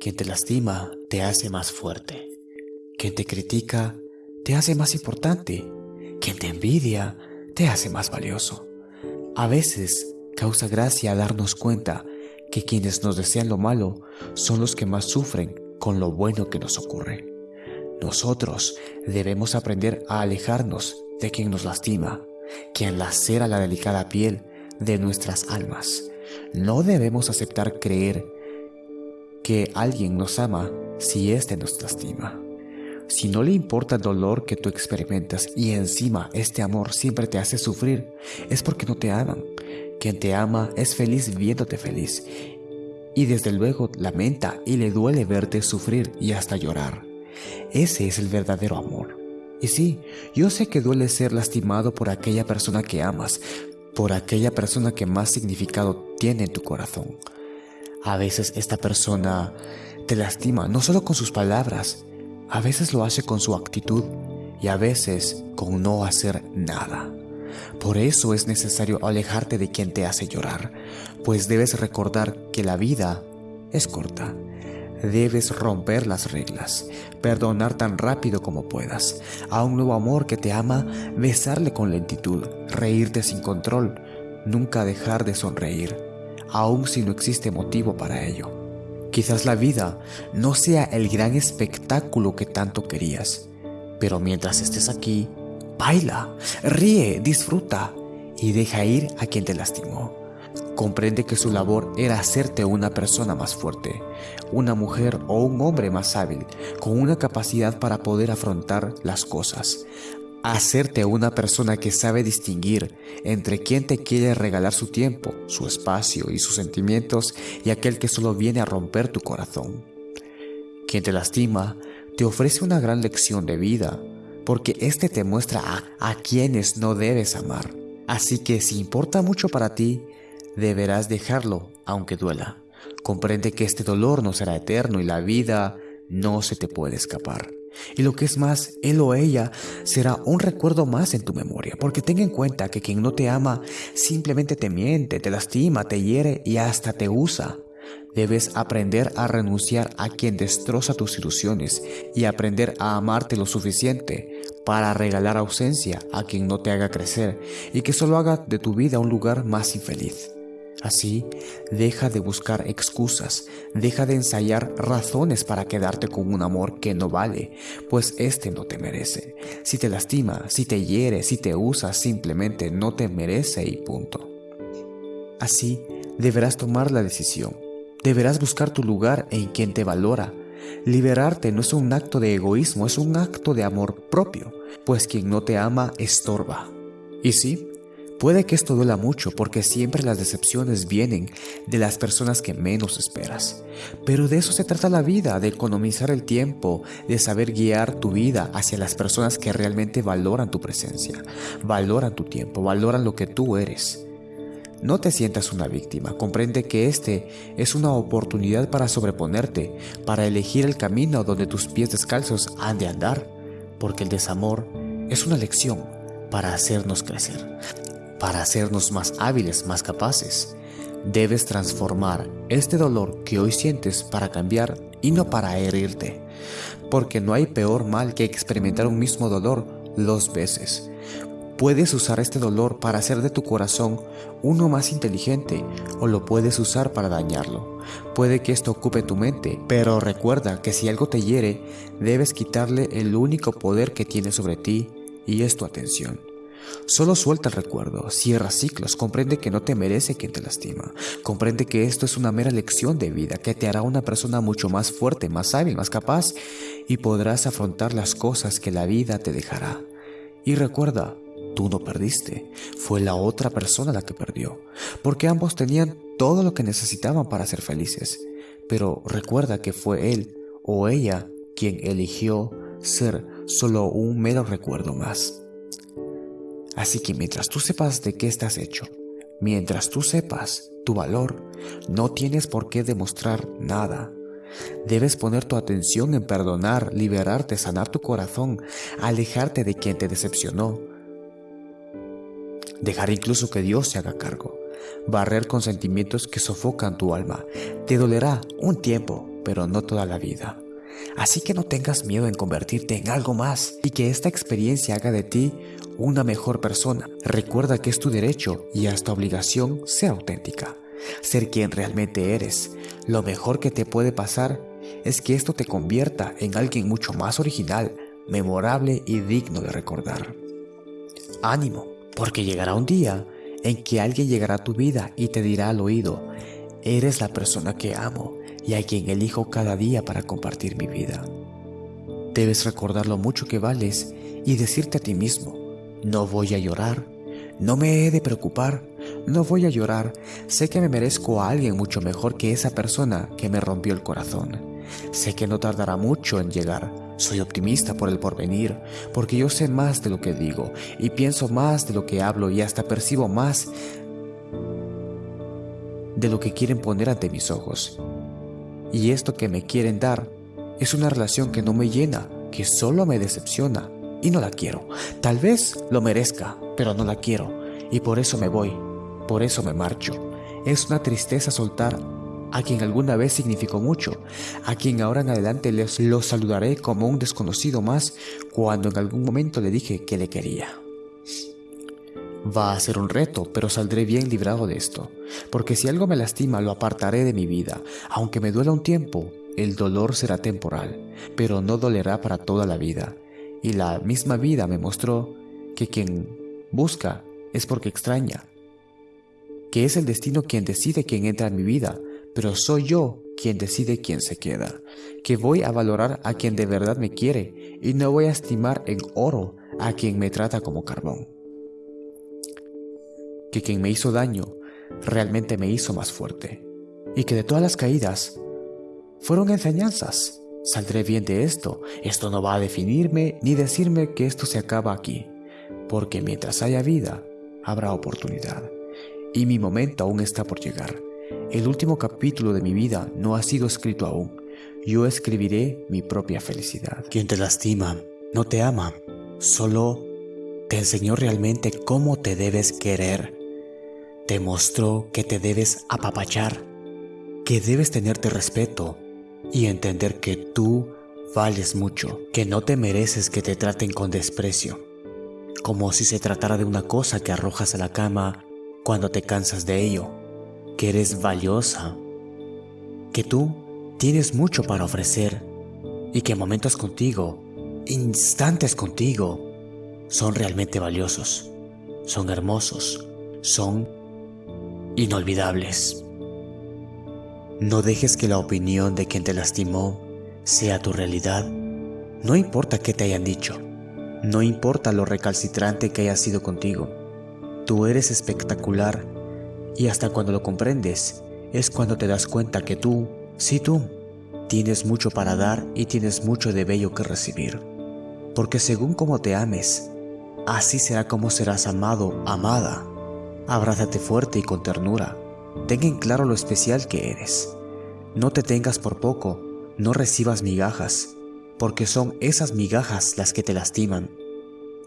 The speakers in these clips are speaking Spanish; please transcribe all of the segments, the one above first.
Quien te lastima te hace más fuerte. Quien te critica te hace más importante. Quien te envidia te hace más valioso. A veces causa gracia darnos cuenta que quienes nos desean lo malo son los que más sufren con lo bueno que nos ocurre. Nosotros debemos aprender a alejarnos de quien nos lastima, quien lacera la delicada piel de nuestras almas. No debemos aceptar creer que alguien nos ama si éste nos lastima. Si no le importa el dolor que tú experimentas y encima este amor siempre te hace sufrir, es porque no te aman. Quien te ama es feliz viéndote feliz y desde luego lamenta y le duele verte sufrir y hasta llorar. Ese es el verdadero amor. Y sí, yo sé que duele ser lastimado por aquella persona que amas, por aquella persona que más significado tiene en tu corazón. A veces esta persona te lastima no solo con sus palabras, a veces lo hace con su actitud y a veces con no hacer nada. Por eso es necesario alejarte de quien te hace llorar, pues debes recordar que la vida es corta. Debes romper las reglas, perdonar tan rápido como puedas, a un nuevo amor que te ama, besarle con lentitud, reírte sin control, nunca dejar de sonreír, aun si no existe motivo para ello. Quizás la vida no sea el gran espectáculo que tanto querías, pero mientras estés aquí, Baila, ríe, disfruta y deja ir a quien te lastimó. Comprende que su labor era hacerte una persona más fuerte, una mujer o un hombre más hábil, con una capacidad para poder afrontar las cosas. Hacerte una persona que sabe distinguir entre quien te quiere regalar su tiempo, su espacio y sus sentimientos y aquel que solo viene a romper tu corazón. Quien te lastima te ofrece una gran lección de vida, porque este te muestra a, quienes no debes amar. Así que si importa mucho para ti, deberás dejarlo aunque duela. Comprende que este dolor no será eterno y la vida no se te puede escapar. Y lo que es más, él o ella será un recuerdo más en tu memoria, porque ten en cuenta que quien no te ama simplemente te miente, te lastima, te hiere y hasta te usa. Debes aprender a renunciar a quien destroza tus ilusiones y aprender a amarte lo suficiente para regalar ausencia a quien no te haga crecer y que solo haga de tu vida un lugar más infeliz. Así, deja de buscar excusas, deja de ensayar razones para quedarte con un amor que no vale, pues este no te merece. Si te lastima, si te hiere, si te usa, simplemente no te merece y punto. Así, deberás tomar la decisión Deberás buscar tu lugar en quien te valora. Liberarte no es un acto de egoísmo, es un acto de amor propio, pues quien no te ama estorba. Y sí, puede que esto duela mucho porque siempre las decepciones vienen de las personas que menos esperas. Pero de eso se trata la vida, de economizar el tiempo, de saber guiar tu vida hacia las personas que realmente valoran tu presencia, valoran tu tiempo, valoran lo que tú eres. No te sientas una víctima, comprende que este es una oportunidad para sobreponerte, para elegir el camino donde tus pies descalzos han de andar, porque el desamor es una lección para hacernos crecer, para hacernos más hábiles, más capaces. Debes transformar este dolor que hoy sientes para cambiar y no para herirte, porque no hay peor mal que experimentar un mismo dolor dos veces. Puedes usar este dolor para hacer de tu corazón uno más inteligente o lo puedes usar para dañarlo. Puede que esto ocupe tu mente, pero recuerda que si algo te hiere, debes quitarle el único poder que tiene sobre ti y es tu atención. Solo suelta el recuerdo, cierra ciclos, comprende que no te merece quien te lastima, comprende que esto es una mera lección de vida que te hará una persona mucho más fuerte, más hábil, más capaz y podrás afrontar las cosas que la vida te dejará. Y recuerda, Tú no perdiste, fue la otra persona la que perdió, porque ambos tenían todo lo que necesitaban para ser felices. Pero recuerda que fue él o ella quien eligió ser solo un mero recuerdo más. Así que mientras tú sepas de qué estás hecho, mientras tú sepas tu valor, no tienes por qué demostrar nada. Debes poner tu atención en perdonar, liberarte, sanar tu corazón, alejarte de quien te decepcionó, dejar incluso que Dios se haga cargo, barrer con sentimientos que sofocan tu alma. Te dolerá un tiempo, pero no toda la vida. Así que no tengas miedo en convertirte en algo más y que esta experiencia haga de ti una mejor persona. Recuerda que es tu derecho y hasta obligación ser auténtica, ser quien realmente eres. Lo mejor que te puede pasar es que esto te convierta en alguien mucho más original, memorable y digno de recordar. Ánimo, porque llegará un día en que alguien llegará a tu vida y te dirá al oído, eres la persona que amo y a quien elijo cada día para compartir mi vida. Debes recordar lo mucho que vales y decirte a ti mismo, no voy a llorar, no me he de preocupar, no voy a llorar, sé que me merezco a alguien mucho mejor que esa persona que me rompió el corazón. Sé que no tardará mucho en llegar, soy optimista por el porvenir, porque yo sé más de lo que digo y pienso más de lo que hablo y hasta percibo más de lo que quieren poner ante mis ojos. Y esto que me quieren dar es una relación que no me llena, que solo me decepciona y no la quiero. Tal vez lo merezca, pero no la quiero y por eso me voy, por eso me marcho. Es una tristeza soltar a quien alguna vez significó mucho, a quien ahora en adelante les lo saludaré como un desconocido más cuando en algún momento le dije que le quería. Va a ser un reto, pero saldré bien librado de esto, porque si algo me lastima lo apartaré de mi vida, aunque me duela un tiempo, el dolor será temporal, pero no dolerá para toda la vida. Y la misma vida me mostró que quien busca es porque extraña, que es el destino quien decide quién entra en mi vida, pero soy yo quien decide quién se queda, que voy a valorar a quien de verdad me quiere y no voy a estimar en oro a quien me trata como carbón que quien me hizo daño realmente me hizo más fuerte y que de todas las caídas fueron enseñanzas. Saldré bien de esto, esto no va a definirme ni decirme que esto se acaba aquí, porque mientras haya vida, habrá oportunidad. Y mi momento aún está por llegar. El último capítulo de mi vida no ha sido escrito aún. Yo escribiré mi propia felicidad. Quien te lastima, no te ama, solo te enseñó realmente cómo te debes querer te mostró que te debes apapachar, que debes tenerte respeto y entender que tú vales mucho, que no te mereces que te traten con desprecio, como si se tratara de una cosa que arrojas a la cama cuando te cansas de ello, que eres valiosa, que tú tienes mucho para ofrecer y que momentos contigo, instantes contigo, son realmente valiosos, son hermosos, son inolvidables. No dejes que la opinión de quien te lastimó sea tu realidad. No importa qué te hayan dicho, no importa lo recalcitrante que haya sido contigo. Tú eres espectacular y hasta cuando lo comprendes es cuando te das cuenta que tú, sí tú, tienes mucho para dar y tienes mucho de bello que recibir. Porque según como te ames, así será como serás amado, amada. Abrázate fuerte y con ternura. Ten en claro lo especial que eres. No te tengas por poco, no recibas migajas, porque son esas migajas las que te lastiman,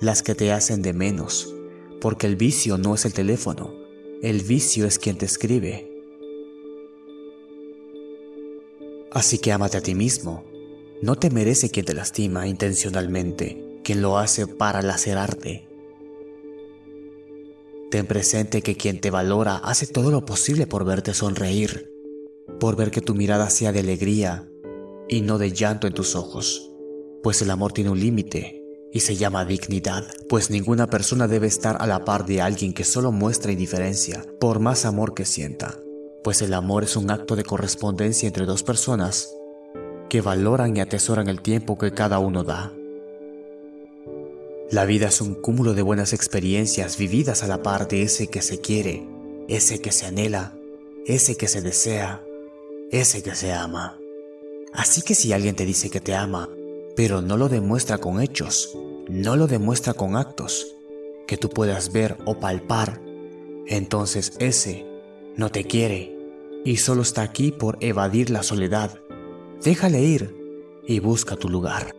las que te hacen de menos, porque el vicio no es el teléfono, el vicio es quien te escribe. Así que ámate a ti mismo. No te merece quien te lastima intencionalmente, quien lo hace para lacerarte, Ten presente que quien te valora hace todo lo posible por verte sonreír, por ver que tu mirada sea de alegría y no de llanto en tus ojos, pues el amor tiene un límite y se llama dignidad, pues ninguna persona debe estar a la par de alguien que solo muestra indiferencia, por más amor que sienta, pues el amor es un acto de correspondencia entre dos personas que valoran y atesoran el tiempo que cada uno da. La vida es un cúmulo de buenas experiencias vividas a la par de ese que se quiere, ese que se anhela, ese que se desea, ese que se ama. Así que si alguien te dice que te ama, pero no lo demuestra con hechos, no lo demuestra con actos, que tú puedas ver o palpar, entonces ese no te quiere y solo está aquí por evadir la soledad. Déjale ir y busca tu lugar.